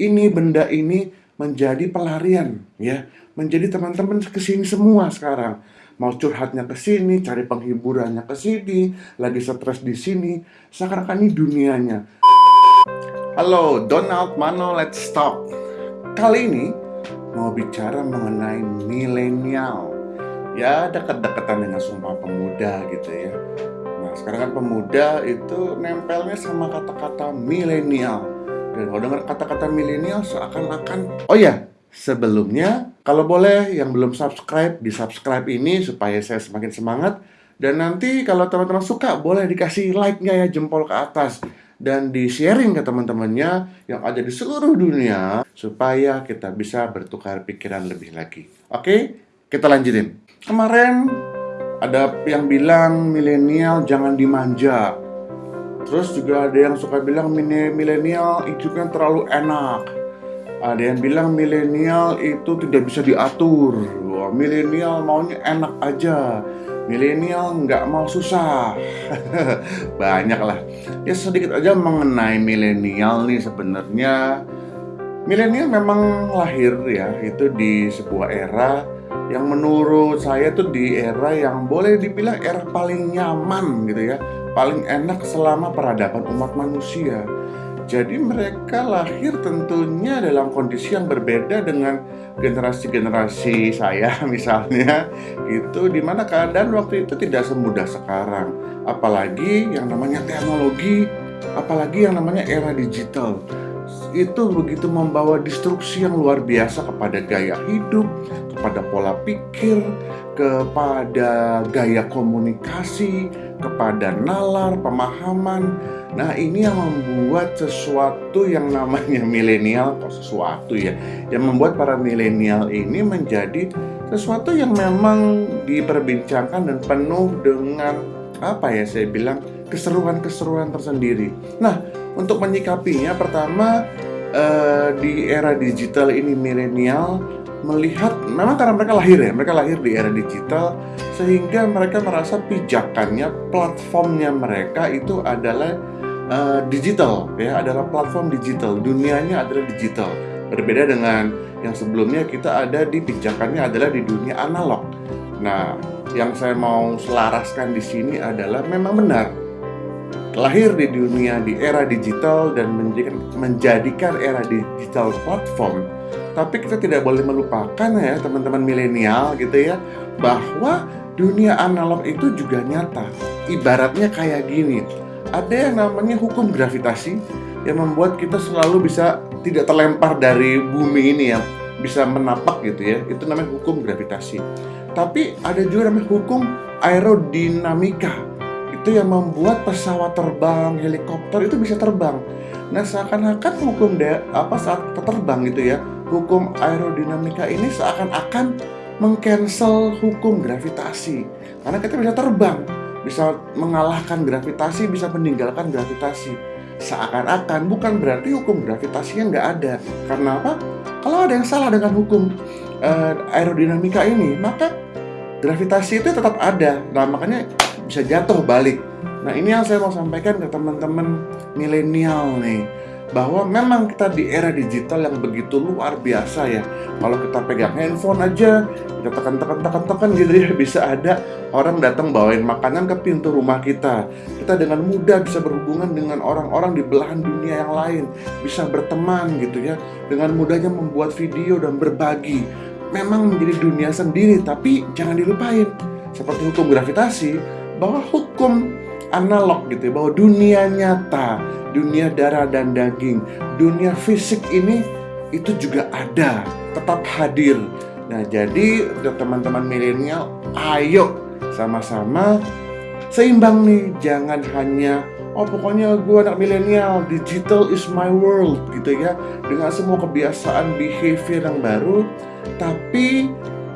ini benda ini menjadi pelarian ya, menjadi teman-teman ke sini semua sekarang. Mau curhatnya ke sini, cari penghiburannya ke sini, lagi stres di sini, seakan-akan ini dunianya. Halo, Donald Mano, let's stop. Kali ini mau bicara mengenai milenial. Ya, dekat-dekatan dengan Sumpah Pemuda gitu ya. Nah, sekarang kan pemuda itu nempelnya sama kata-kata milenial. Dan kalau dengar kata-kata milenial seakan-akan, oh ya, sebelumnya kalau boleh yang belum subscribe, di subscribe ini supaya saya semakin semangat. Dan nanti kalau teman-teman suka, boleh dikasih like-nya ya, jempol ke atas dan di-sharing ke teman-temannya yang ada di seluruh dunia supaya kita bisa bertukar pikiran lebih lagi. Oke, kita lanjutin. Kemarin ada yang bilang milenial jangan dimanja. Terus juga ada yang suka bilang milenial itu kan terlalu enak. Ada yang bilang milenial itu tidak bisa diatur. Wah, milenial maunya enak aja milenial nggak mau susah banyak lah ya sedikit aja mengenai milenial nih sebenarnya milenial memang lahir ya itu di sebuah era yang menurut saya tuh di era yang boleh dibilang era paling nyaman gitu ya. Paling enak selama peradaban umat manusia. Jadi mereka lahir tentunya dalam kondisi yang berbeda dengan generasi-generasi saya misalnya. Itu di mana keadaan waktu itu tidak semudah sekarang. Apalagi yang namanya teknologi apalagi yang namanya era digital itu begitu membawa destruksi yang luar biasa kepada gaya hidup, kepada pola pikir, kepada gaya komunikasi, kepada nalar, pemahaman, Nah ini yang membuat sesuatu yang namanya milenial kok sesuatu ya Yang membuat para milenial ini menjadi sesuatu yang memang diperbincangkan dan penuh dengan apa ya saya bilang keseruan-keseruan tersendiri. Nah untuk menyikapinya pertama eh, di era digital ini milenial melihat memang karena mereka lahir ya mereka lahir di era digital sehingga mereka merasa pijakannya platformnya mereka itu adalah uh, digital ya adalah platform digital. Dunianya adalah digital. Berbeda dengan yang sebelumnya kita ada di pijakannya adalah di dunia analog. Nah yang saya mau selaraskan di sini adalah memang benar lahir di dunia di era digital dan menjadikan, menjadikan era digital platform tapi kita tidak boleh melupakan ya teman-teman milenial gitu ya bahwa dunia analog itu juga nyata. Ibaratnya kayak gini. Ada yang namanya hukum gravitasi yang membuat kita selalu bisa tidak terlempar dari bumi ini ya bisa menapak gitu ya. Itu namanya hukum gravitasi. Tapi ada juga namanya hukum aerodinamika itu yang membuat pesawat terbang helikopter itu bisa terbang nah seakan-akan hukum de apa saat terbang gitu ya hukum aerodinamika ini seakan-akan mengcancel hukum gravitasi karena kita bisa terbang bisa mengalahkan gravitasi, bisa meninggalkan gravitasi. Seakan-akan bukan berarti hukum gravitasinya nggak ada. Karena apa? Kalau ada yang salah dengan hukum uh, aerodinamika ini, maka gravitasi itu tetap ada. Nah, makanya bisa jatuh balik. Nah, ini yang saya mau sampaikan ke teman-teman milenial nih bahwa memang kita di era digital yang begitu luar biasa ya. Kalau kita pegang handphone aja, kita tekan-tekan tekan-tekan gitu ya, bisa ada orang datang bawain makanan ke pintu rumah kita. Kita dengan mudah bisa berhubungan dengan orang-orang di belahan dunia yang lain, bisa berteman gitu ya, dengan mudahnya membuat video dan berbagi. Memang menjadi dunia sendiri, tapi jangan dilupain seperti hukum gravitasi bahwa hukum analog gitu ya, bahwa dunia nyata, dunia darah dan daging, dunia fisik ini itu juga ada, tetap hadir. Nah, jadi untuk teman-teman milenial, ayo sama-sama seimbang nih, jangan hanya oh pokoknya gue anak milenial, digital is my world gitu ya, dengan semua kebiasaan behavior yang baru, tapi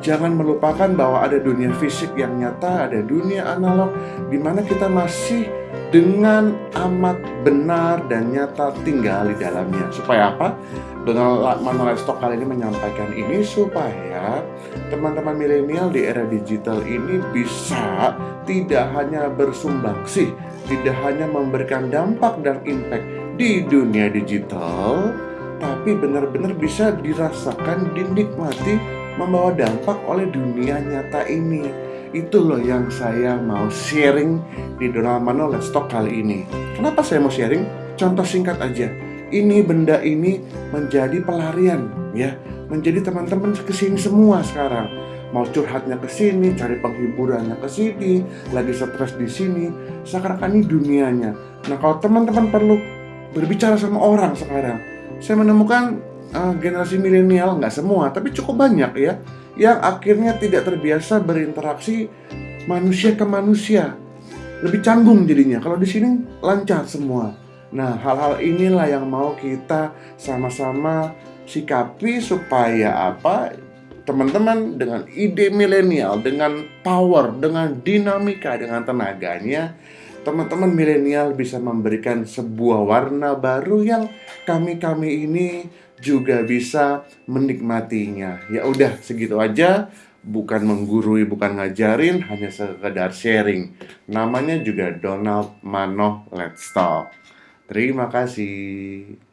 jangan melupakan bahwa ada dunia fisik yang nyata, ada dunia analog di mana kita masih dengan amat benar dan nyata tinggal di dalamnya. Supaya apa? Dengan Manuel Stock kali ini menyampaikan ini supaya teman-teman milenial di era digital ini bisa tidak hanya bersumbangsih, tidak hanya memberikan dampak dan impact di dunia digital, tapi benar-benar bisa dirasakan, dinikmati, membawa dampak oleh dunia nyata ini. Itu loh yang saya mau sharing di Donald Mano Let's Talk kali ini. Kenapa saya mau sharing? Contoh singkat aja. Ini benda ini menjadi pelarian ya, menjadi teman-teman ke sini semua sekarang mau curhatnya ke sini, cari penghiburannya ke sini, lagi stres di sini, seakan-akan ini dunianya. Nah, kalau teman-teman perlu berbicara sama orang sekarang, saya menemukan uh, generasi milenial nggak semua, tapi cukup banyak ya, yang akhirnya tidak terbiasa berinteraksi manusia ke manusia, lebih canggung jadinya. Kalau di sini lancar semua. Nah, hal-hal inilah yang mau kita sama-sama sikapi supaya apa? Teman-teman dengan ide milenial, dengan power, dengan dinamika, dengan tenaganya, teman-teman milenial bisa memberikan sebuah warna baru yang kami-kami ini juga bisa menikmatinya. Ya udah segitu aja, bukan menggurui, bukan ngajarin, hanya sekedar sharing. Namanya juga Donald Mano Let's Talk. Terima kasih.